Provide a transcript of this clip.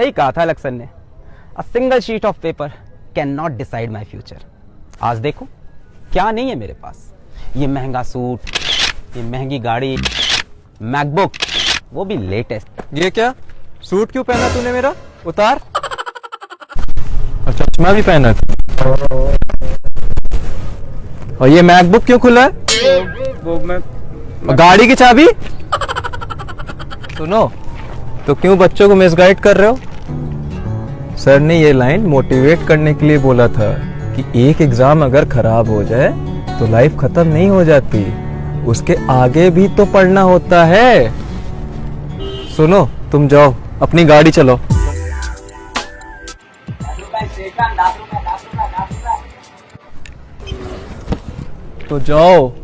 सही कहा था लक्सन ने। A single sheet of paper can not decide my future आज देखो क्या नहीं है मेरे पास। ये महँगा सूट ये महँगी गाड़ी मैकबुक वो भी लेटेस्ट। ये क्या? सूट क्यों पहना तूने मेरा? उतार। और चश्मा भी पहना था। और ये मैकबुक क्यों खुला है? वो मैं और गाड़ी की चाबी? सुनो। तो क्यों बच्चों को मिसगाइड कर रहे हो? सर ने ये लाइन मोटिवेट करने के लिए बोला था कि एक एग्ज़ाम अगर खराब हो जाए तो लाइफ खत्म नहीं हो जाती। उसके आगे भी तो पढ़ना होता है। सुनो, तुम जाओ, अपनी गाड़ी चलो तो जाओ।